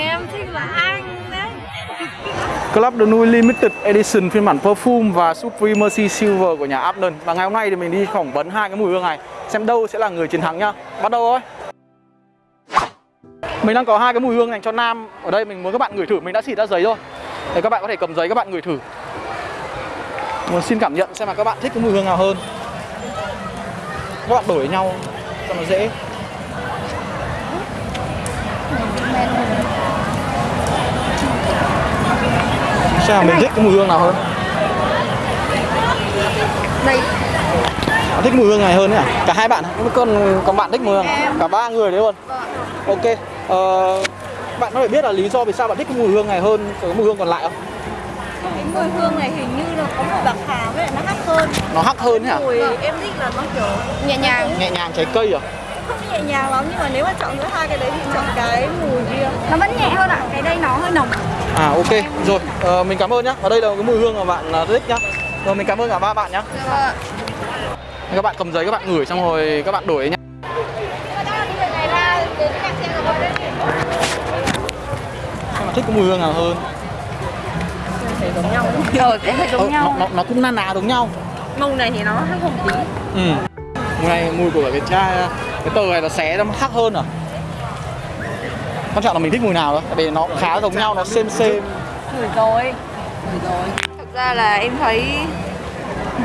Em thích là anh đấy. Club de Nuit Limited Edition phiên bản Perfume và Supremacy Silver của nhà Abnon Và ngày hôm nay thì mình đi phỏng vấn hai cái mùi hương này. Xem đâu sẽ là người chiến thắng nhá. Bắt đầu thôi. Mình đang có hai cái mùi hương dành cho nam. Ở đây mình muốn các bạn ngửi thử, mình đã xịt ra giấy rồi. Để các bạn có thể cầm giấy các bạn ngửi thử. Muốn xin cảm nhận xem là các bạn thích cái mùi hương nào hơn. Các bạn đổi với nhau cho nó dễ. Xem là mình thích cái mùi hương nào hơn Đây Bạn thích mùi hương này hơn nhỉ? Cả hai bạn, còn còn bạn thích mùi hương à? Cả ba người đấy luôn Ok ờ, Bạn có thể biết là lý do vì sao bạn thích cái mùi hương này hơn cái mùi hương còn lại không? Cái mùi hương này hình như là có mùi bạc hà với lại nó hắc hơn Nó hắc hơn nhỉ? Mùi em thích là nó kiểu nhẹ nhàng Nhẹ nhàng trái cây à? Không nhẹ nhàng lắm nhưng mà nếu mà chọn giữa hai cái đấy thì chọn cái mùi nó vẫn nhẹ hơn ạ cái đây nó hơi nồng. À ok, rồi ờ, mình cảm ơn nhá. Ở đây là cái mùi hương mà bạn ờ, thích nhá. Rồi mình cảm ơn cả ba bạn nhá. Các bạn cầm giấy các bạn ngửi xong rồi các bạn đổi nhá. Xem là thích cái mùi hương nào hơn? Thấy giống nhau ờ hơi Ờ, giống nhau. nó, nó, nó cũng na ná giống nhau. Màu này thì nó hắc hơn tí. Ừ. Mùi này mùi của cái chai cái tờ này nó xé nó hắc hơn à. Quan trọng là mình thích mùi nào thôi, tại vì nó khá giống nhau, nó xem xem. ngửi rồi ngửi rồi thực ra là em thấy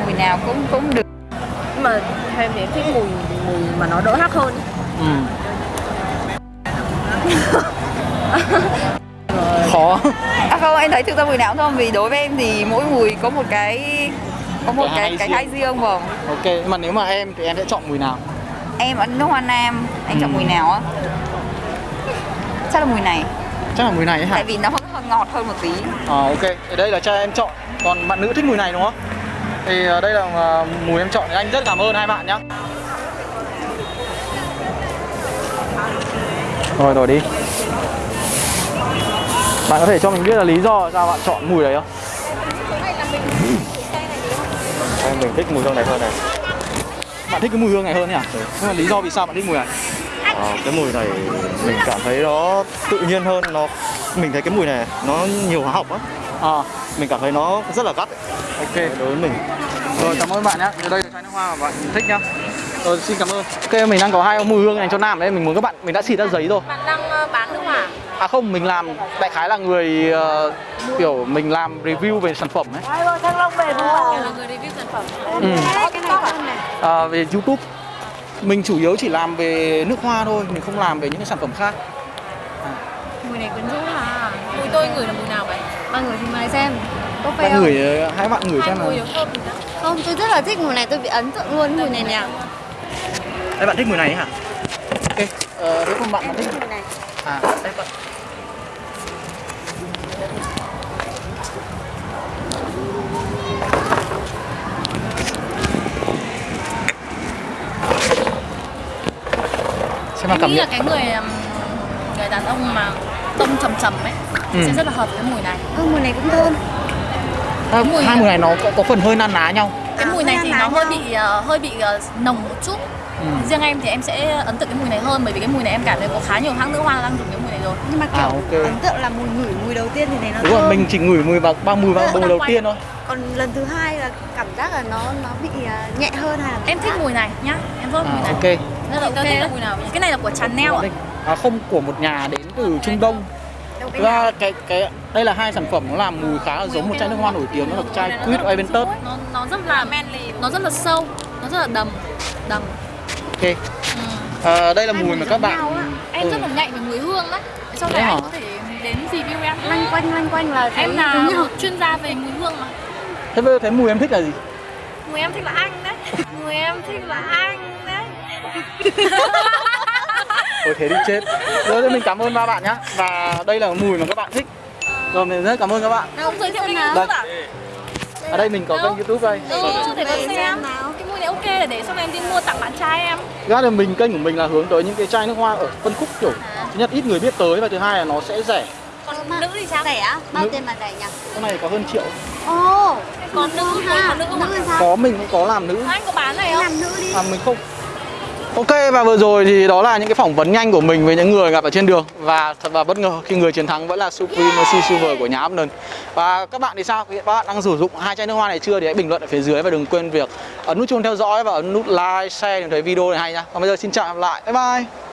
mùi nào cũng cũng được Nhưng mà theo em thì em thích mùi mùi mà nó đỡ hắc hơn Ừ. Khó. à không em thấy thực ra mùi nào cũng không vì đối với em thì mỗi mùi có một cái có một Cái cái hay cái riêng. hay riêng vâng Ok, nhưng mà nếu mà em thì em sẽ chọn mùi nào? em ở nước hoa nam anh chọn Ừ. mùi nào á chắc là mùi này Chắc là mùi này hả? tại vì nó hơi, ngọt hơn một tí Ờ ok, thì đây là cho em chọn. Còn bạn nữ thích mùi này đúng không? Thì ờ, đây là ờ, mùi em chọn thì anh rất cảm ơn hai bạn nhá. Rồi rồi đi. Bạn có thể cho mình biết là lý do sao bạn chọn mùi đấy không? Em mình thích mùi hương này hơn này Bạn thích cái mùi hương này hơn nhỉ? Nhưng mà lý do vì sao bạn thích mùi này? Ờ, Cái mùi này mình cảm thấy nó tự nhiên hơn nó Mình thấy cái mùi này nó nhiều hóa học á À, Mình cảm thấy nó rất là gắt ấy. ok. đối với mình Rồi cảm ơn bạn nhé. Đây là chai nước hoa mà bạn thích nhá. Rồi xin cảm ơn. Ok mình đang có hai mùi hương dành cho nam đấy, mình muốn các bạn mình đã xịt ra giấy rồi. Bạn đang ờ, bán nước hỏa À không, mình làm đại khái là người ờ, kiểu mình làm review về sản phẩm ấy. là người review sản phẩm Ừ. cái này này À, về YouTube. Mình chủ yếu chỉ làm về nước hoa thôi, mình không làm về những cái sản phẩm khác. Mùi này quyến rũ à Mùi tôi ngửi là mùi nào vậy? Ba người thì mời xem Có phê Bạn không? ngửi ờ, hai bạn ngửi xem mùi nào. Không, tôi rất là thích mùi này, tôi bị ấn tượng luôn mùi này nè. Đây bạn thích mùi này ấy hả? Ok, ờ, nếu không bạn bạn thích Mùi này. À, đây bạn. Xem mà cảm nghĩ là cái người um, người đàn ông mà tông trầm trầm ấy Ừ. sẽ rất là hợp với cái mùi này Ừ, mùi này cũng thơm. À, mùi- hai mùi này nó có, có phần hơi na ná nhau. cái À, mùi này thì nó hơi bị ờ, hơi bị ờ, nồng một chút Ừ. riêng em thì em sẽ ấn tượng cái mùi này hơn bởi vì cái mùi này em cảm thấy có khá nhiều hãng nữ hoa đang dùng cái mùi này rồi Nhưng mà kiểu À, ok. ấn tượng là mùi ngửi mùi đầu tiên thì này nó Đúng thơm. rồi, mình chỉ ngửi mùi vào ba mùi vào mùi đầu tiên thôi. Còn lần thứ hai là cảm giác là nó nó bị à, nhẹ hơn hay là em thích mùi này nhá em rất À, mùi này ok. rất là ok. là mùi nào? Cái này là của Chanel ạ. À, không của một nhà đến từ Trung Đông. Ra cái cái đây là hai sản phẩm nó làm mùi khá là giống một chai nước hoa nổi tiếng đó là chai Quid Aventus. nó nó rất là nó rất là sâu nó rất là đầm. Đầm. Ok. À, đây là mùi mùi mà các bạn em Ừ. rất là nhạy về mùi hương đấy. Sau này anh có thể đến review em. Lanh quanh lanh quanh là em là chuyên gia về mùi hương mà. Thế bây giờ thấy mùi em thích là gì? mùi em thích là anh đấy mùi em thích là anh đấy Ôi thế đi chết. Rồi thì mình cảm ơn ba bạn nhá. Và đây là mùi mà các bạn thích. Rồi mình rất cảm ơn các bạn. không giới thiệu kênh nào? youtube à Ở đây mình có kênh YouTube đây. ừ để Để xem cái mùi này ok là để sau này em đi mua tặng bạn trai em Ra là mình kênh của mình là hướng tới những cái chai nước hoa ở phân khúc kiểu thứ nhất ít người biết tới và thứ hai là nó sẽ rẻ. Còn Mà- nữ thì sao Rẻ? Bao Nữ. tiền mà rẻ nhỉ? Cái này có hơn triệu. Ồ, còn nữ ha. còn nữ không Nữ sao? Có mình cũng có làm nữ. anh có bán này không làm nữ đi. À mình không. Ok và vừa rồi thì đó là những cái phỏng vấn nhanh của mình với những người gặp ở trên đường và thật là bất ngờ khi người chiến thắng vẫn là Supremacy Silver của nhà Upton. Và các bạn thì sao? Các bạn đang sử dụng hai chai nước hoa này chưa thì hãy bình luận ở phía dưới và đừng quên việc ấn nút chuông theo dõi và ấn nút like, share để thấy video này hay nhá. Còn bây giờ xin chào và hẹn gặp lại. Bye bye.